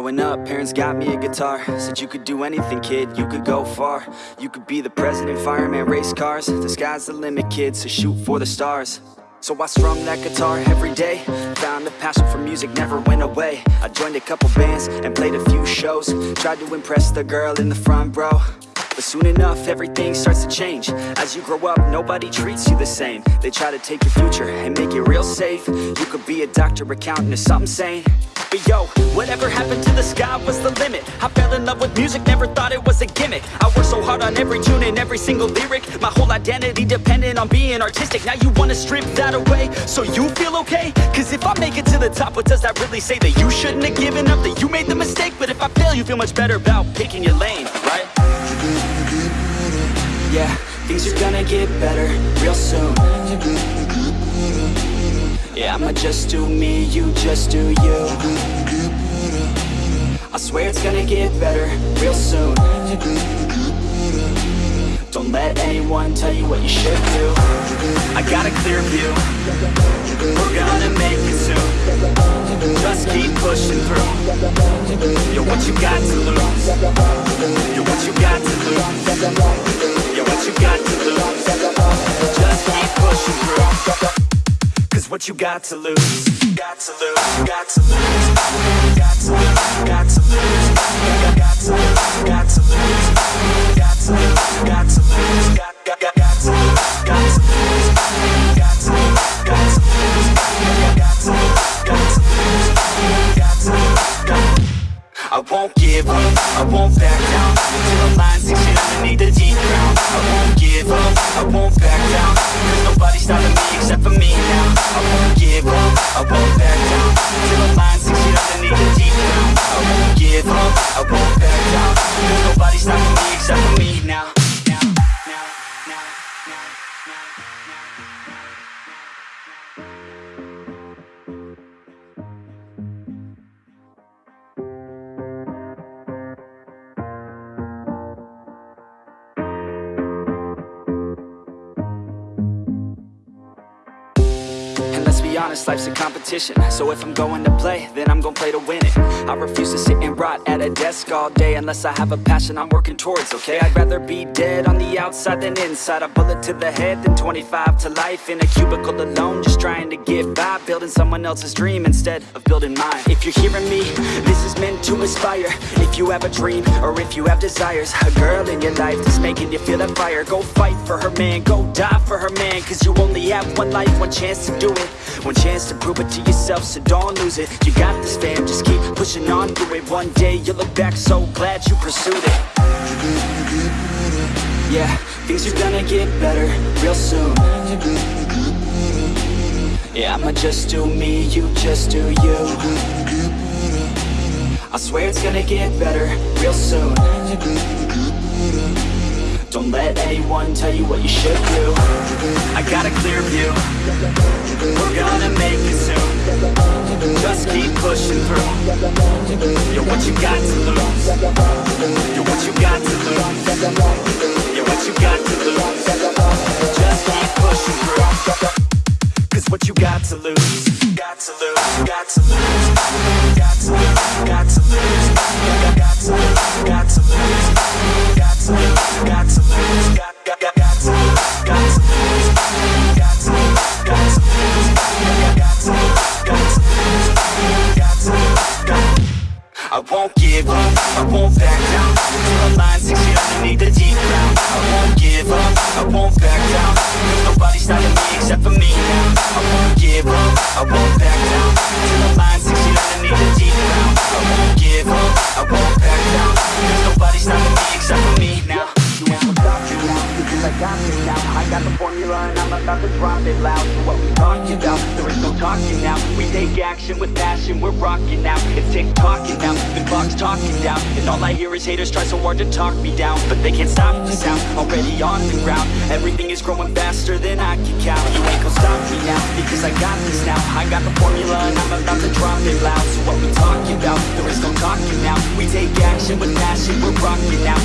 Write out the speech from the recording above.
Growing up, parents got me a guitar. Said you could do anything, kid, you could go far. You could be the president, fireman, race cars. The sky's the limit, kid, so shoot for the stars. So I strummed that guitar every day. Found a passion for music, never went away. I joined a couple bands and played a few shows. Tried to impress the girl in the front row but soon enough, everything starts to change. As you grow up, nobody treats you the same. They try to take your future and make it real safe. You could be a doctor, accountant, or something sane. But yo, whatever happened to the sky was the limit. I fell in love with music, never thought it was a gimmick. I worked so hard on every tune and every single lyric. My whole identity depended on being artistic. Now you wanna strip that away, so you feel okay? Cause if I make it to the top, what does that really say? That you shouldn't have given up, that you made the mistake? But if I fail, you feel much better about picking your lane, right? Yeah, things are gonna get better real soon. Yeah, I'ma just do me, you just do you. I swear it's gonna get better real soon. Don't let anyone tell you what you should do. I got a clear view. We're gonna make it soon. Just keep pushing through. You're what you got to lose what you got to lose. Got to lose, got to lose. Got to lose, honest, life's a competition. So if I'm going to play, then I'm gonna play to win it. I refuse to sit and rot at a desk all day Unless I have a passion I'm working towards, okay? I'd rather be dead on the outside than inside. A bullet to the head than 25 to life. In a cubicle alone, just trying to get by. Building someone else's dream instead of building mine. If you're hearing me, this is meant to inspire. If you have a dream, or if you have desires A girl in your life that's making you feel that fire. Go fight for her man, go die for her man. Cause you only have one life, one chance to do it One chance to prove it to yourself, so don't lose it. You got this fam, just keep pushing on through it. One day you'll look back so glad you pursued it. Yeah, things are gonna get better real soon. Yeah, I'ma just do me, you just do you. I swear it's gonna get better real soon Don't let anyone tell you what you should do. I got a clear view. We're gonna make it soon. Just keep pushing through. You're what you got to lose. You're what you got to lose. You're what you got to lose. Just keep pushing through. Cause what you got to lose Got to lose, got to lose I won't give up, I won't back down. Till the line six feet underneath the deep ground. I won't give up, I won't back down. Cause nobody's stopping me except for me now. I won't give up, I got the formula and I'm about to drop it loud. So what we talking about, there is no talking now. We take action with passion, we're rocking now. It's tick-tocking now, the clock's talking down. And all I hear is haters try so hard to talk me down. But they can't stop the sound, already on the ground. Everything is growing faster than I can count. You ain't gonna stop me now, because I got this now. I got the formula and I'm about to drop it loud. So what we talking about, there is no talking now. We take action with passion, we're rocking now